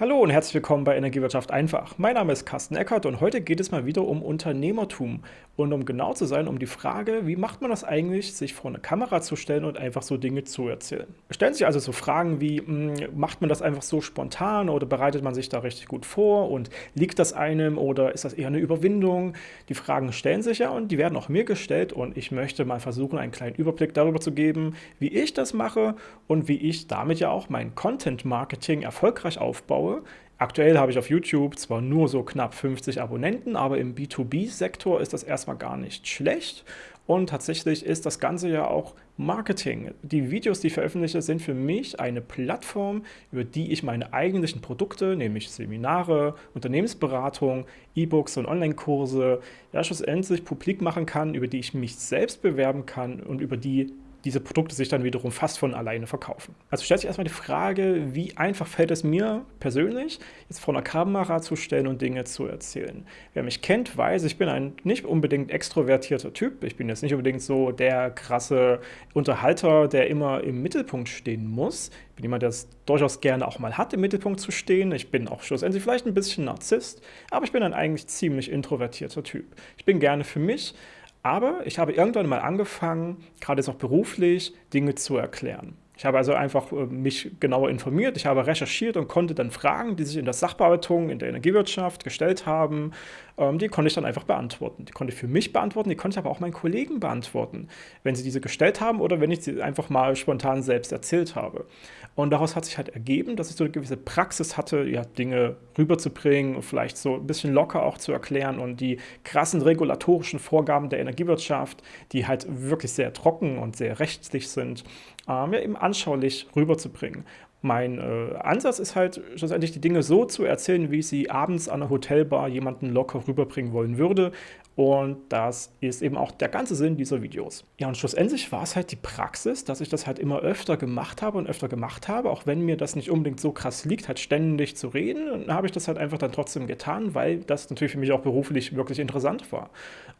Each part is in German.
Hallo und herzlich willkommen bei Energiewirtschaft einfach. Mein Name ist Carsten Eckert und heute geht es mal wieder um Unternehmertum und um genau zu sein, um die Frage, wie macht man das eigentlich, sich vor eine Kamera zu stellen und einfach so Dinge zu erzählen. Stellen sich also so Fragen wie, mh, hm, macht man das einfach so spontan oder bereitet man sich da richtig gut vor und liegt das einem oder ist das eher eine Überwindung? Die Fragen stellen sich ja und die werden auch mir gestellt und ich möchte mal versuchen, einen kleinen Überblick darüber zu geben, wie ich das mache und wie ich damit ja auch mein Content Marketing erfolgreich aufbaue schaue. Aktuell habe ich auf YouTube zwar nur so knapp 50 Abonnenten, aber im B2B-Sektor ist das erstmal gar nicht schlecht. Und tatsächlich ist das Ganze ja auch Marketing. Die Videos, die ich veröffentliche, sind für mich eine Plattform, über die ich meine eigentlichen Produkte, nämlich Seminare, Unternehmensberatung, E-Books und Online-Kurse, ja schlussendlich publik machen kann, über die ich mich selbst bewerben kann und über die diese Produkte sich dann wiederum fast von alleine verkaufen. Also stellt sich erstmal die Frage, wie einfach fällt es mir persönlich, jetzt vor einer Kamera zu stellen und Dinge zu erzählen. Wer mich kennt, weiß, ich bin ein nicht unbedingt extrovertierter Typ. Ich bin jetzt nicht unbedingt so der krasse Unterhalter, der immer im Mittelpunkt stehen muss. Ich bin jemand, der es durchaus gerne auch mal hat, im Mittelpunkt zu stehen. Ich bin auch schlussendlich vielleicht ein bisschen Narzisst, aber ich bin ein eigentlich ziemlich introvertierter Typ. Ich bin gerne für mich, aber ich habe irgendwann mal angefangen, gerade jetzt auch beruflich, Dinge zu erklären. Ich habe also einfach äh, mich genauer informiert, ich habe recherchiert und konnte dann Fragen, die sich in der Sachbearbeitung, in der Energiewirtschaft gestellt haben, ähm, die konnte ich dann einfach beantworten. Die konnte ich für mich beantworten, die konnte ich aber auch meinen Kollegen beantworten, wenn sie diese gestellt haben oder wenn ich sie einfach mal spontan selbst erzählt habe. Und daraus hat sich halt ergeben, dass ich so eine gewisse Praxis hatte, ja, Dinge rüberzubringen und vielleicht so ein bisschen locker auch zu erklären und die krassen regulatorischen Vorgaben der Energiewirtschaft, die halt wirklich sehr trocken und sehr rechtlich sind, ähm, ja, eben anschaulich rüberzubringen. Mein äh, Ansatz ist halt schlussendlich die Dinge so zu erzählen, wie ich sie abends an der Hotelbar jemanden locker rüberbringen wollen würde. Und das ist eben auch der ganze Sinn dieser Videos. Ja, und schlussendlich war es halt die Praxis, dass ich das halt immer öfter gemacht habe und öfter gemacht habe, auch wenn mir das nicht unbedingt so krass liegt, halt ständig zu reden. Und dann habe ich das halt einfach dann trotzdem getan, weil das natürlich für mich auch beruflich wirklich interessant war.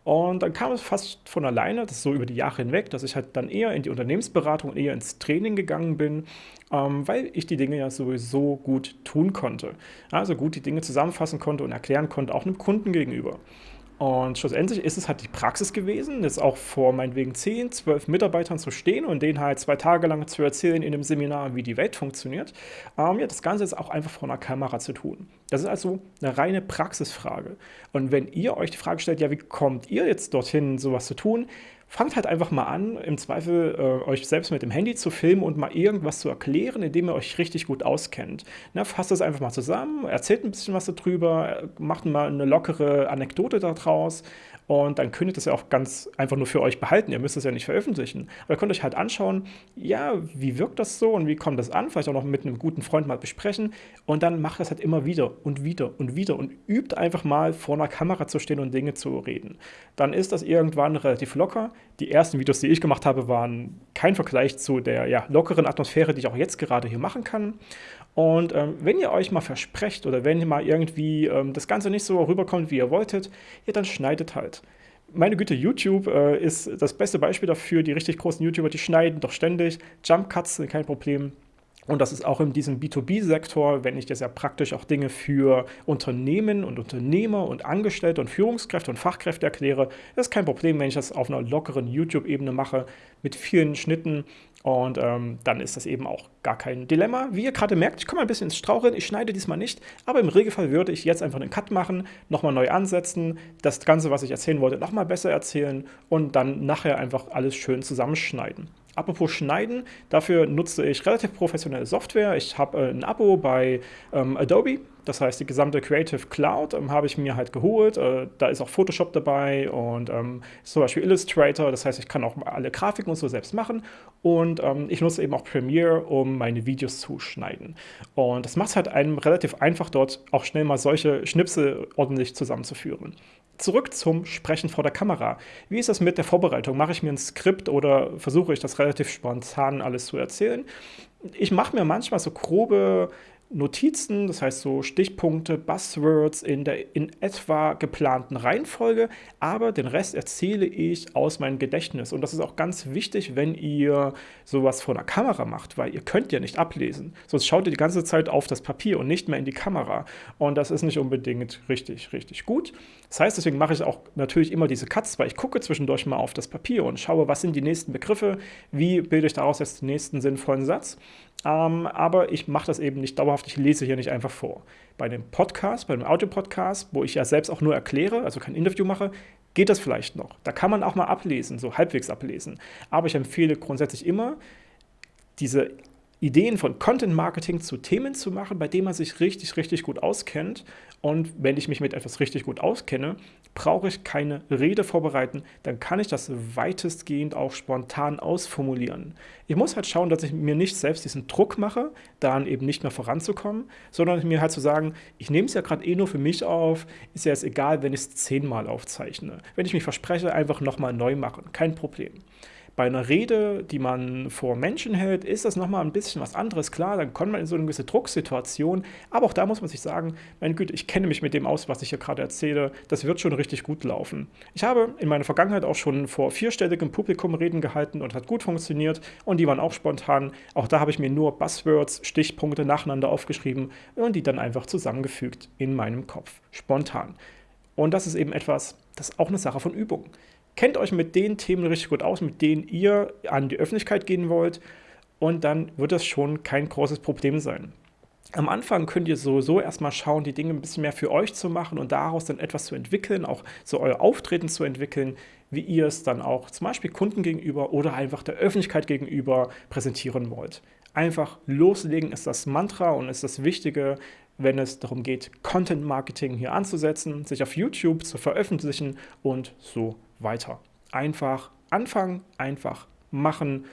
Und dann kam es fast von alleine, das so über die Jahre hinweg, dass ich halt dann eher in die Unternehmensberatung, eher ins Training gegangen bin, ähm, weil ich die Dinge ja sowieso gut tun konnte. Also gut die Dinge zusammenfassen konnte und erklären konnte, auch einem Kunden gegenüber. Und schlussendlich ist es halt die Praxis gewesen, jetzt auch vor meinetwegen 10, 12 Mitarbeitern zu stehen und denen halt zwei Tage lang zu erzählen in einem Seminar, wie die Welt funktioniert. Ähm, ja, das Ganze ist auch einfach vor einer Kamera zu tun. Das ist also eine reine Praxisfrage. Und wenn ihr euch die Frage stellt, ja, wie kommt ihr jetzt dorthin, sowas zu tun, fangt halt einfach mal an, im Zweifel äh, euch selbst mit dem Handy zu filmen und mal irgendwas zu erklären, indem ihr euch richtig gut auskennt. Na, fasst das einfach mal zusammen, erzählt ein bisschen was darüber, macht mal eine lockere Anekdote daraus und dann könnt ihr das ja auch ganz einfach nur für euch behalten. Ihr müsst es ja nicht veröffentlichen. Aber ihr könnt euch halt anschauen, ja, wie wirkt das so und wie kommt das an? Vielleicht auch noch mit einem guten Freund mal besprechen. Und dann macht das halt immer wieder und wieder und wieder und übt einfach mal vor einer Kamera zu stehen und Dinge zu reden. Dann ist das irgendwann relativ locker. Die ersten Videos, die ich gemacht habe, waren kein Vergleich zu der ja, lockeren Atmosphäre, die ich auch jetzt gerade hier machen kann. Und ähm, wenn ihr euch mal versprecht oder wenn ihr mal irgendwie ähm, das Ganze nicht so rüberkommt, wie ihr wolltet, ja, dann schneidet halt. Meine Güte, YouTube äh, ist das beste Beispiel dafür. Die richtig großen YouTuber, die schneiden doch ständig. Jump Cuts sind kein Problem. Und das ist auch in diesem B2B-Sektor, wenn ich das ja praktisch auch Dinge für Unternehmen und Unternehmer und Angestellte und Führungskräfte und Fachkräfte erkläre, das ist kein Problem, wenn ich das auf einer lockeren YouTube-Ebene mache mit vielen Schnitten. Und ähm, dann ist das eben auch gar kein Dilemma. Wie ihr gerade merkt, ich komme ein bisschen ins Straucheln, ich schneide diesmal nicht, aber im Regelfall würde ich jetzt einfach einen Cut machen, nochmal neu ansetzen, das Ganze, was ich erzählen wollte, nochmal besser erzählen und dann nachher einfach alles schön zusammenschneiden. Apropos Schneiden, dafür nutze ich relativ professionelle Software. Ich habe äh, ein Abo bei ähm, Adobe, das heißt die gesamte Creative Cloud ähm, habe ich mir halt geholt. Äh, da ist auch Photoshop dabei und ähm, zum Beispiel Illustrator, das heißt ich kann auch alle Grafiken und so selbst machen. Und ähm, ich nutze eben auch Premiere, um meine Videos zu schneiden. Und das macht es halt einem relativ einfach, dort auch schnell mal solche Schnipsel ordentlich zusammenzuführen zurück zum Sprechen vor der Kamera. Wie ist das mit der Vorbereitung? Mache ich mir ein Skript oder versuche ich das relativ spontan alles zu erzählen? Ich mache mir manchmal so grobe Notizen, das heißt so Stichpunkte, Buzzwords in der in etwa geplanten Reihenfolge, aber den Rest erzähle ich aus meinem Gedächtnis. Und das ist auch ganz wichtig, wenn ihr sowas vor einer Kamera macht, weil ihr könnt ja nicht ablesen. Sonst schaut ihr die ganze Zeit auf das Papier und nicht mehr in die Kamera. Und das ist nicht unbedingt richtig, richtig gut. Das heißt, deswegen mache ich auch natürlich immer diese Cuts, weil ich gucke zwischendurch mal auf das Papier und schaue, was sind die nächsten Begriffe, wie bilde ich daraus jetzt den nächsten sinnvollen Satz. Ähm, aber ich mache das eben nicht dauerhaft, ich lese hier nicht einfach vor. Bei dem Podcast, bei dem Audio-Podcast, wo ich ja selbst auch nur erkläre, also kein Interview mache, geht das vielleicht noch. Da kann man auch mal ablesen, so halbwegs ablesen. Aber ich empfehle grundsätzlich immer, diese Ideen von Content Marketing zu Themen zu machen, bei denen man sich richtig, richtig gut auskennt. Und wenn ich mich mit etwas richtig gut auskenne, brauche ich keine Rede vorbereiten, dann kann ich das weitestgehend auch spontan ausformulieren. Ich muss halt schauen, dass ich mir nicht selbst diesen Druck mache, daran eben nicht mehr voranzukommen, sondern mir halt zu sagen, ich nehme es ja gerade eh nur für mich auf, ist ja jetzt egal, wenn ich es zehnmal aufzeichne. Wenn ich mich verspreche, einfach nochmal neu machen, kein Problem. Bei einer Rede, die man vor Menschen hält, ist das nochmal ein bisschen was anderes. Klar, dann kommt man in so eine gewisse Drucksituation, aber auch da muss man sich sagen, mein Güte, ich kenne mich mit dem aus, was ich hier gerade erzähle, das wird schon richtig gut laufen. Ich habe in meiner Vergangenheit auch schon vor vierstelligem Publikum Reden gehalten und hat gut funktioniert und die waren auch spontan. Auch da habe ich mir nur Buzzwords, Stichpunkte nacheinander aufgeschrieben und die dann einfach zusammengefügt in meinem Kopf, spontan. Und das ist eben etwas, das ist auch eine Sache von Übung kennt euch mit den Themen richtig gut aus, mit denen ihr an die Öffentlichkeit gehen wollt und dann wird das schon kein großes Problem sein. Am Anfang könnt ihr sowieso erstmal schauen, die Dinge ein bisschen mehr für euch zu machen und daraus dann etwas zu entwickeln, auch so euer Auftreten zu entwickeln, wie ihr es dann auch zum Beispiel Kunden gegenüber oder einfach der Öffentlichkeit gegenüber präsentieren wollt. Einfach loslegen ist das Mantra und ist das Wichtige, wenn es darum geht, Content Marketing hier anzusetzen, sich auf YouTube zu veröffentlichen und so weiter. Einfach anfangen, einfach machen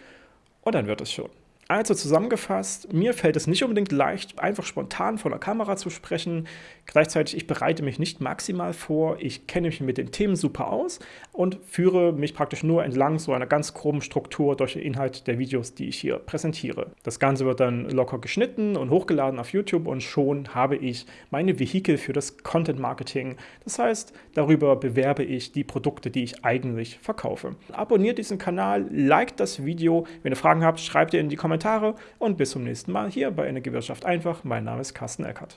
und dann wird es schon. Also zusammengefasst, mir fällt es nicht unbedingt leicht, einfach spontan vor der Kamera zu sprechen. Gleichzeitig, ich bereite mich nicht maximal vor, ich kenne mich mit den Themen super aus und führe mich praktisch nur entlang so einer ganz groben Struktur durch den Inhalt der Videos, die ich hier präsentiere. Das Ganze wird dann locker geschnitten und hochgeladen auf YouTube und schon habe ich meine Vehikel für das Content Marketing. Das heißt, darüber bewerbe ich die Produkte, die ich eigentlich verkaufe. Abonniert diesen Kanal, liked das Video. Wenn ihr Fragen habt, schreibt ihr in die Kommentare Kommentare und bis zum nächsten Mal hier bei Energiewirtschaft einfach. Mein Name ist Carsten Eckert.